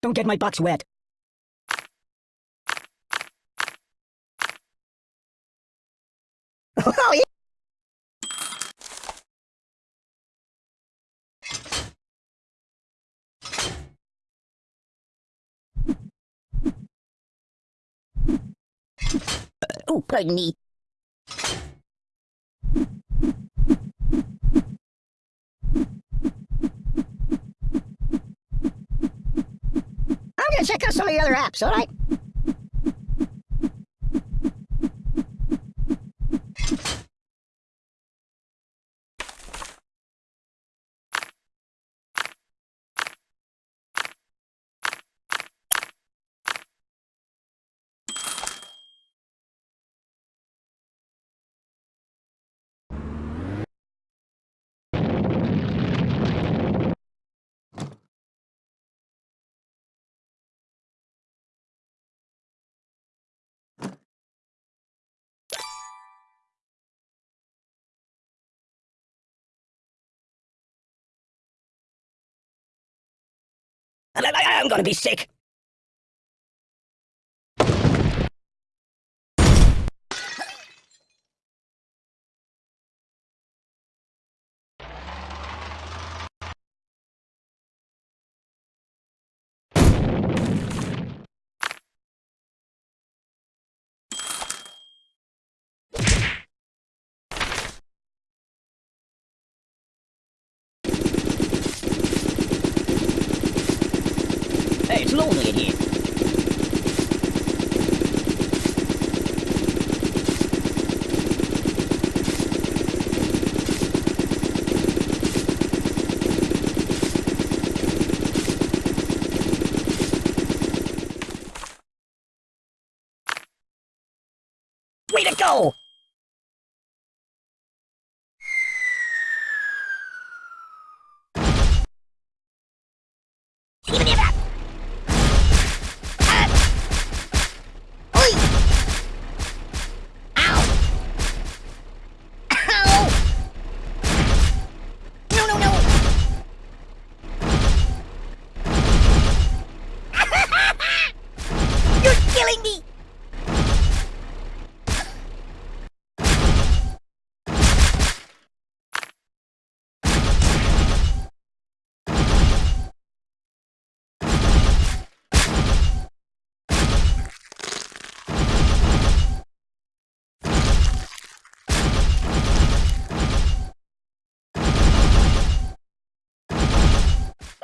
Don't get my box wet. Oh, yeah. Oh, pardon me. Check out some of the other apps, alright? I- I'm gonna be sick. Lonely. Way to go! Give me that! Oi! Ow! Ow! No, no, no! You're killing me!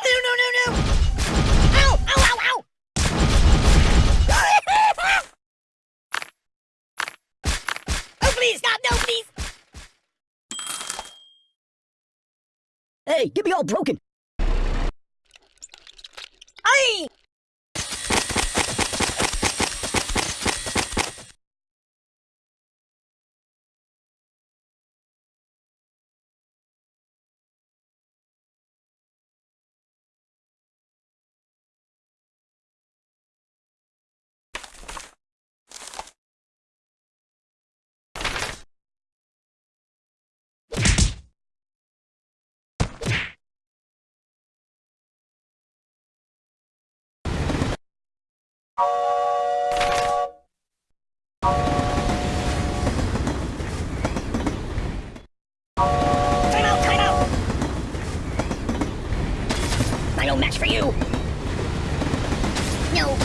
No, no, no, no! Ow! Ow, ow, ow! Please! Hey, get me all broken! Aye! I match for you! No!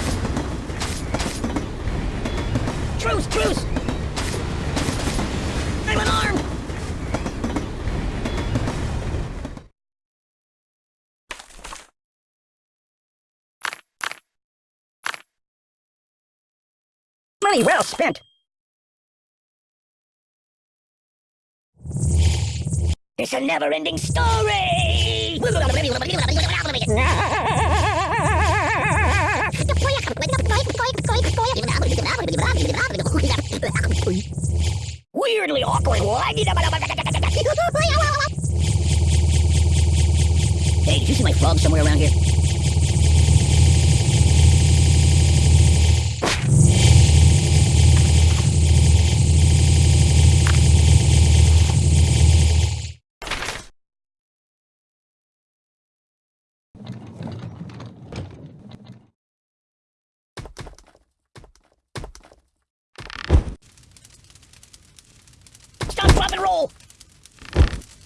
Truce, truce! I'm unarmed! Money well spent! It's a never-ending story! Weirdly awkward. Hey, did you see my frog somewhere around here?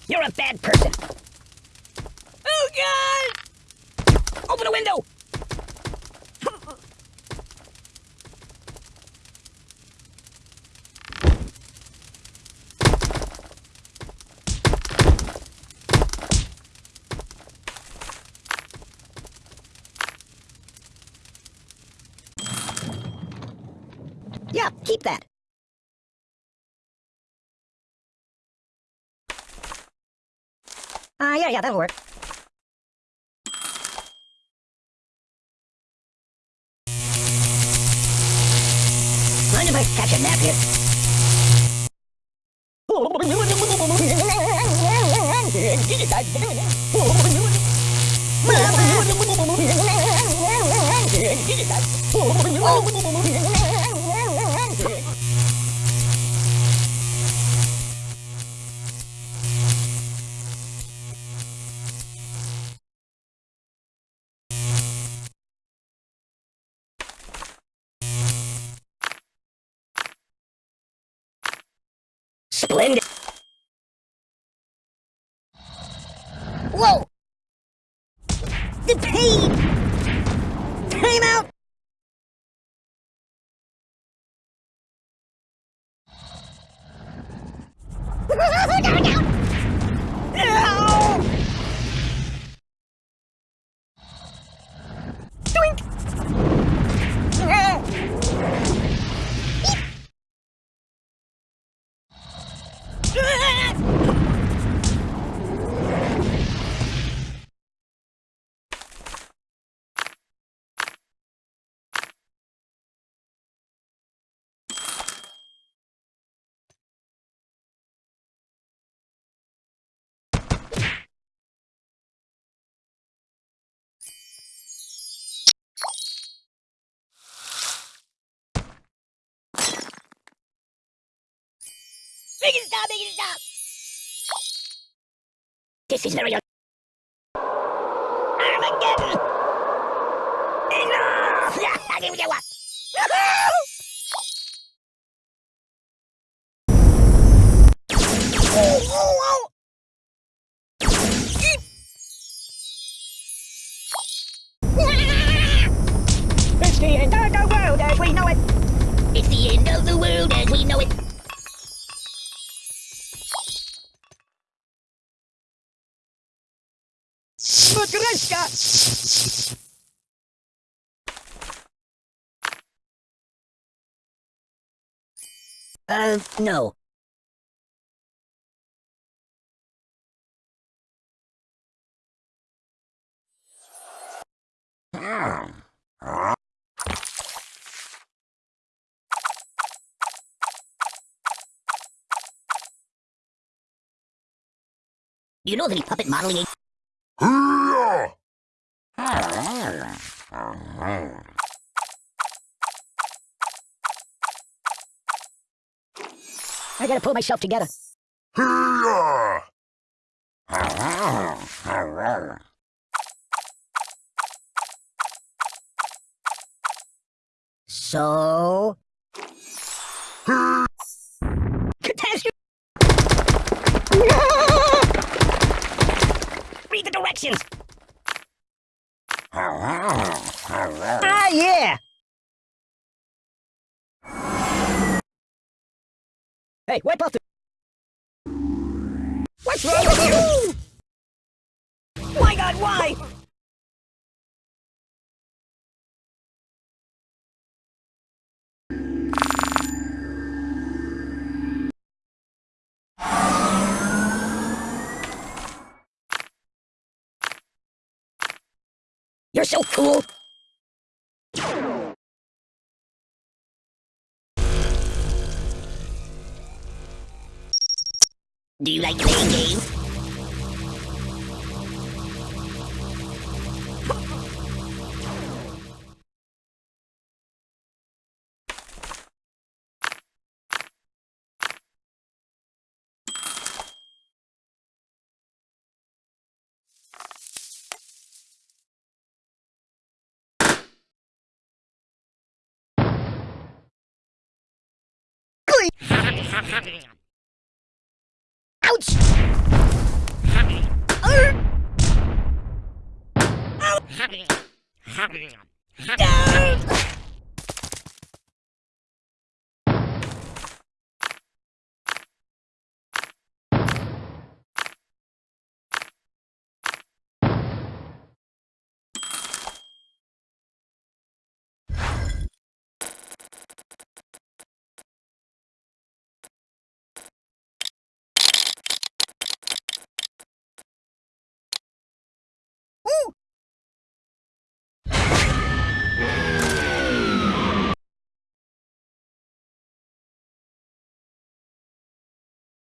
You're a bad person. Oh, God! Open a window! Yeah, keep that. Yeah, that'll work. Catch a nap here? Whoa! The pain! Time out! Make it stop! Make it stop! This is very un- Armageddon! Enough! I get what? Oh, oh, oh! It's the end of the world as we know it. It's the end of the world as we know it. Matryoshka! Uh, no. Do you know of any puppet modeling I gotta pull myself together. So... Catastrophe! Read the directions! Ah, yeah! Hey, wipe off the... What's wrong with you? My god, why? You're so cool! Do you like playing games? Ah!